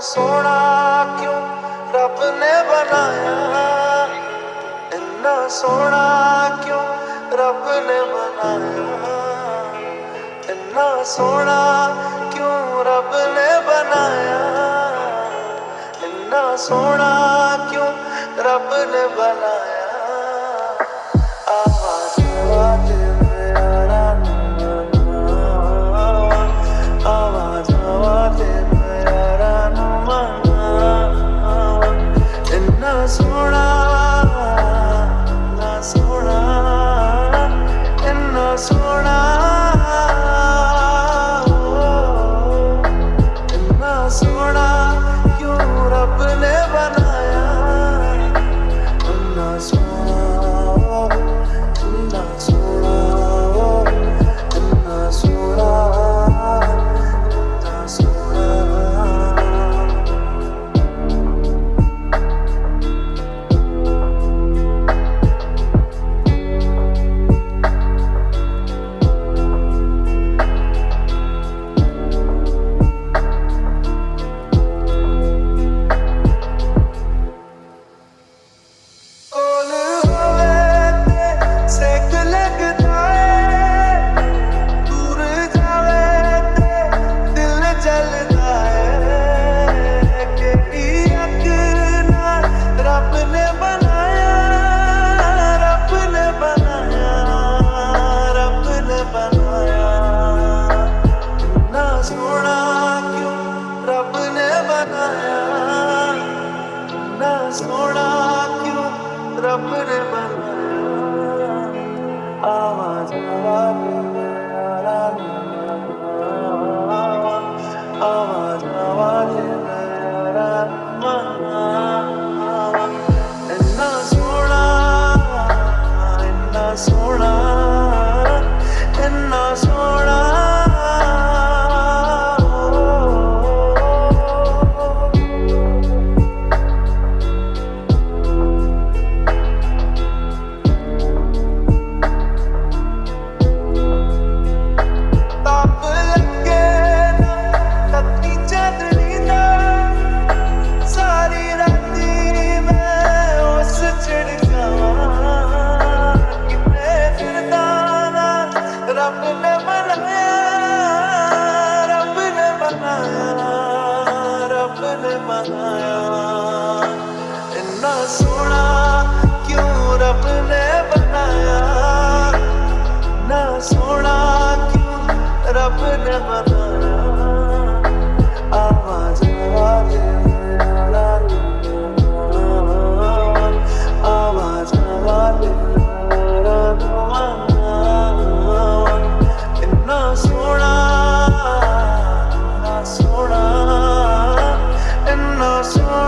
ਸੋਹਣਾ ਕਿਉਂ ਰੱਬ ਨੇ ਬਣਾਇਆ? ਇੰਨਾ ਸੋਹਣਾ ਕਿਉਂ ਰੱਬ ਨੇ ਬਣਾਇਆ? ਇੰਨਾ ਸੋਹਣਾ ਕਿਉਂ ਰੱਬ ਨੇ ਬਣਾਇਆ? ਇੰਨਾ ਸੋਹਣਾ ਕਿਉਂ ਰੱਬ ਨੇ ਬਣਾਇਆ? रब सोना क्यों रब ने बनाया? ना क्यों रब ने बनाया? आवाज़ आवे आवाज़ आवे इतना सोना इतना सोना इतना सोना।